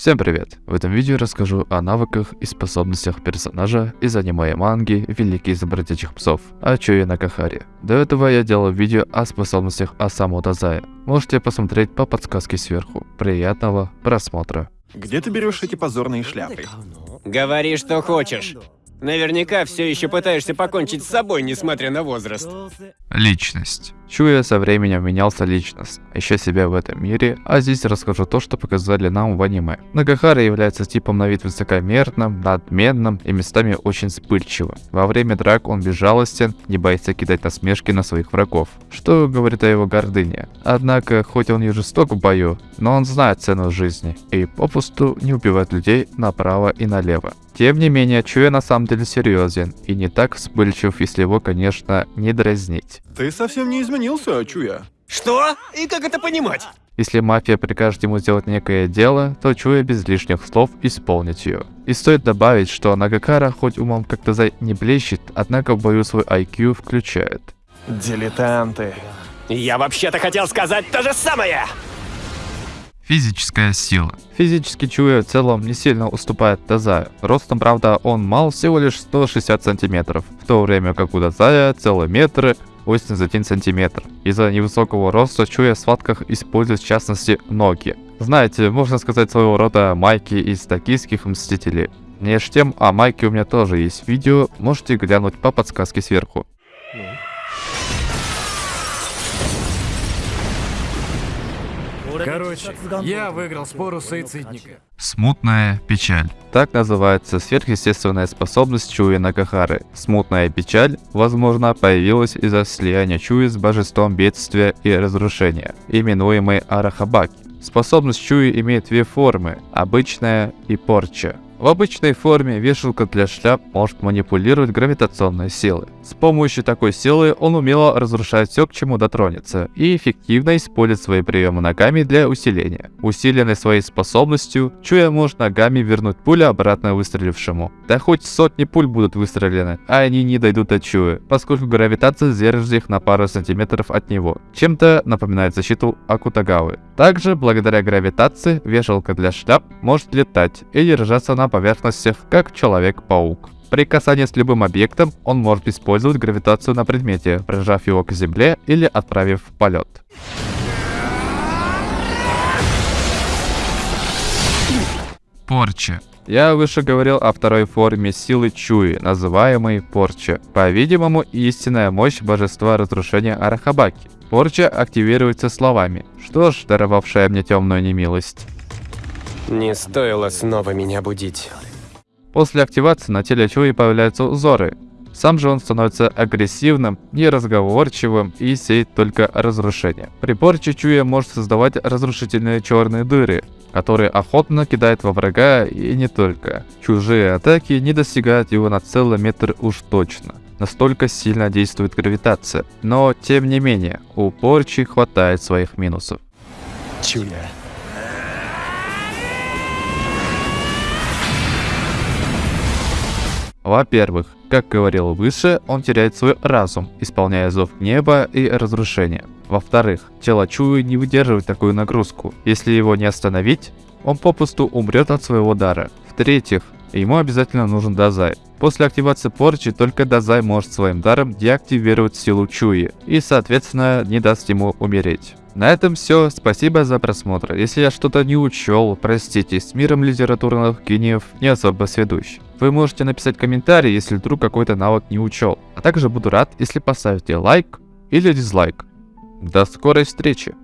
Всем привет! В этом видео расскажу о навыках и способностях персонажа из аниме и манги «Великий из бродячих псов» Ачуи Накахари. До этого я делал видео о способностях Асаму Дазая. Можете посмотреть по подсказке сверху. Приятного просмотра! Где ты берешь эти позорные шляпы? Говори, что хочешь. Наверняка все еще пытаешься покончить с собой, несмотря на возраст. Личность. Чуя со временем менялся личность, ища себя в этом мире, а здесь расскажу то, что показали нам в аниме. Нагахара является типом на вид высокомерным, надменным и местами очень вспыльчивым. Во время драк он безжалостен, не боится кидать насмешки на своих врагов, что говорит о его гордыне. Однако, хоть он и жесток в бою, но он знает цену жизни и попусту не убивает людей направо и налево. Тем не менее, Чуя на самом деле серьезен и не так вспыльчив, если его, конечно, не дразнить. Ты совсем не изменился, Чуя. Что? И как это понимать? Если мафия прикажет ему сделать некое дело, то Чуя без лишних слов исполнит ее. И стоит добавить, что Нагакара хоть умом как-то за не блещет, однако в бою свой IQ включает. Дилетанты. Я вообще-то хотел сказать то же самое! Физическая сила. Физически Чуя в целом не сильно уступает Дазаю. Ростом, правда, он мал всего лишь 160 сантиметров, в то время как у Дазая целый метр 81 сантиметр. Из-за невысокого роста Чуя в схватках использует в частности ноги. Знаете, можно сказать своего рода майки из токийских мстителей. Меж тем, о майке у меня тоже есть видео, можете глянуть по подсказке сверху. Короче, я выиграл спор у суицидника. Смутная печаль. Так называется сверхъестественная способность Чуи Накахары. Смутная печаль, возможно, появилась из-за слияния Чуи с божеством бедствия и разрушения, именуемой Арахабаки. Способность Чуи имеет две формы – обычная и порча. В обычной форме вешалка для шляп может манипулировать гравитационной силой. С помощью такой силы он умело разрушает все, к чему дотронется, и эффективно использует свои приемы ногами для усиления. Усиленной своей способностью, Чуя может ногами вернуть пулю обратно выстрелившему. Да хоть сотни пуль будут выстрелены, а они не дойдут до Чуя, поскольку гравитация держит их на пару сантиметров от него. Чем-то напоминает защиту Акутагавы. Также, благодаря гравитации, вешалка для шляп может летать и держаться на поверхностях, как Человек-паук. При касании с любым объектом он может использовать гравитацию на предмете, прижав его к земле или отправив в полет. Порча. Я выше говорил о второй форме силы Чуи, называемой Порча. По-видимому, истинная мощь божества разрушения Арахабаки. Порча активируется словами. Что ж, даровавшая мне темную немилость. Не стоило снова меня будить. После активации на теле Чуи появляются узоры. Сам же он становится агрессивным, неразговорчивым и сеет только разрушение. При порче Чуя может создавать разрушительные черные дыры, которые охотно кидает во врага и не только. Чужие атаки не достигают его на целый метр уж точно. Настолько сильно действует гравитация. Но, тем не менее, у порчи хватает своих минусов. Чуя. Во-первых, как говорил выше, он теряет свой разум, исполняя зов неба и разрушения. Во-вторых, тело Чуи не выдерживает такую нагрузку. Если его не остановить, он попусту умрет от своего дара. В-третьих, ему обязательно нужен Дазай. После активации порчи только Дазай может своим даром деактивировать силу Чуи и, соответственно, не даст ему умереть. На этом все, спасибо за просмотр. Если я что-то не учел, простите, с миром литературных гениев не особо сведущ. Вы можете написать комментарий, если вдруг какой-то навык не учел. А также буду рад, если поставите лайк или дизлайк. До скорой встречи!